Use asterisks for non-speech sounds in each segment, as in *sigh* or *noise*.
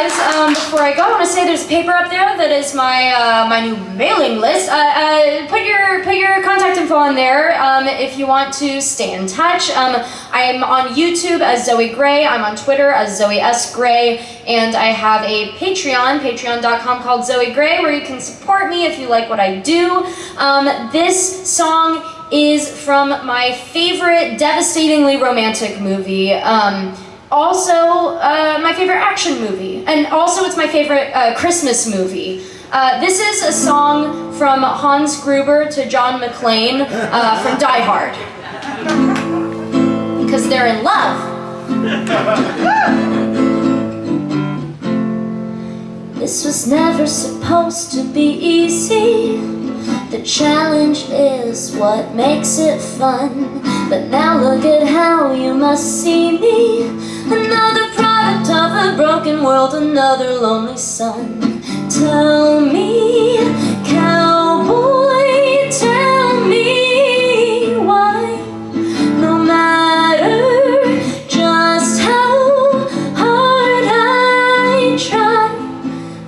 guys, um, before I go, I want to say there's a paper up there that is my uh, my new mailing list. Uh, uh, put your put your contact info on there um, if you want to stay in touch. Um, I'm on YouTube as Zoe Gray. I'm on Twitter as Zoe S Gray, and I have a Patreon, Patreon.com called Zoe Gray, where you can support me if you like what I do. Um, this song is from my favorite devastatingly romantic movie. Also, uh, my favorite action movie. And also, it's my favorite uh, Christmas movie. Uh, this is a song from Hans Gruber to John McClane uh, from Die Hard. Because they're in love. this was never supposed to be easy. The challenge is what makes it fun. But now look at how you must see me. World, another lonely son. Tell me, cowboy, tell me why No matter just how hard I try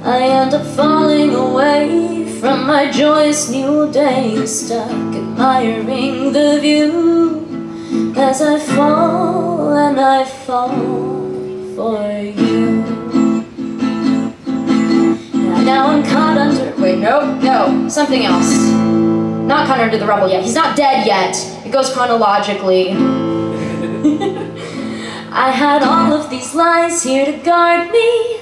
I end up falling away from my joyous new day Stuck admiring the view as I fall and I fall for you. Now I'm caught under, wait, no, no, something else. Not caught under the rubble yet, he's not dead yet. It goes chronologically. *laughs* I had all of these lies here to guard me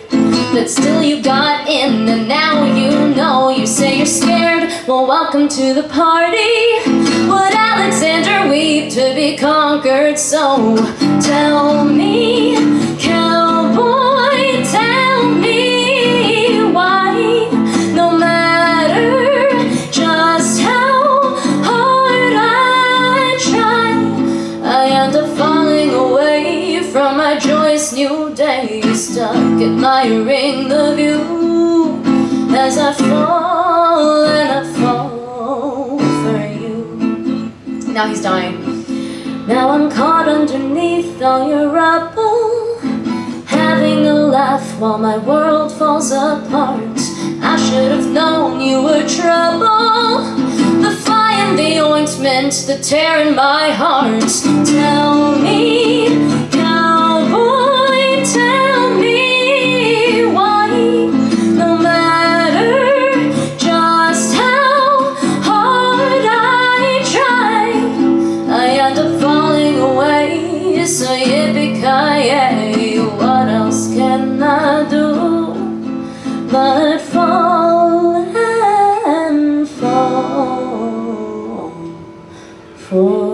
But still you got in and now you know You say you're scared, well welcome to the party. Would Alexander weep to be conquered So Stuck admiring the view as I fall and I fall for you. Now he's dying. Now I'm caught underneath all your rubble. Having a laugh while my world falls apart. I should have known you were trouble. The fire and the ointment, the tear in my heart. Tell me, end up falling away, so yippee-ki-yay What else can I do but fall and fall for